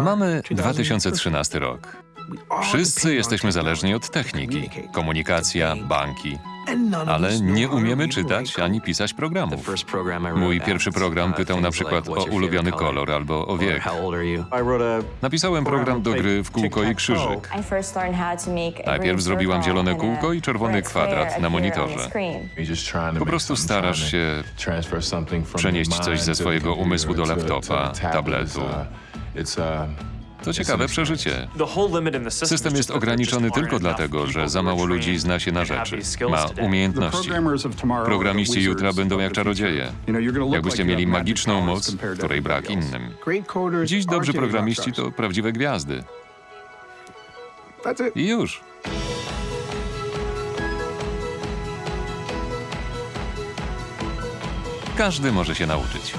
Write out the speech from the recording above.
Mamy 2013 rok. Wszyscy jesteśmy zależni od techniki. Komunikacja, banki. Ale nie umiemy czytać ani pisać programów. Mój pierwszy program pytał na przykład o ulubiony kolor albo o wiek. Napisałem program do gry w kółko i krzyżyk. Najpierw zrobiłam zielone kółko i czerwony kwadrat na monitorze. Po prostu starasz się przenieść coś ze swojego umysłu do laptopa, tabletu. To ciekawe przeżycie. System jest ograniczony tylko dlatego, że za mało ludzi zna się na rzeczy, ma umiejętności. Programiści jutra będą jak czarodzieje. Jakbyście mieli magiczną moc, której brak innym. Dziś dobrzy programiści to prawdziwe gwiazdy. I już. Każdy może się nauczyć.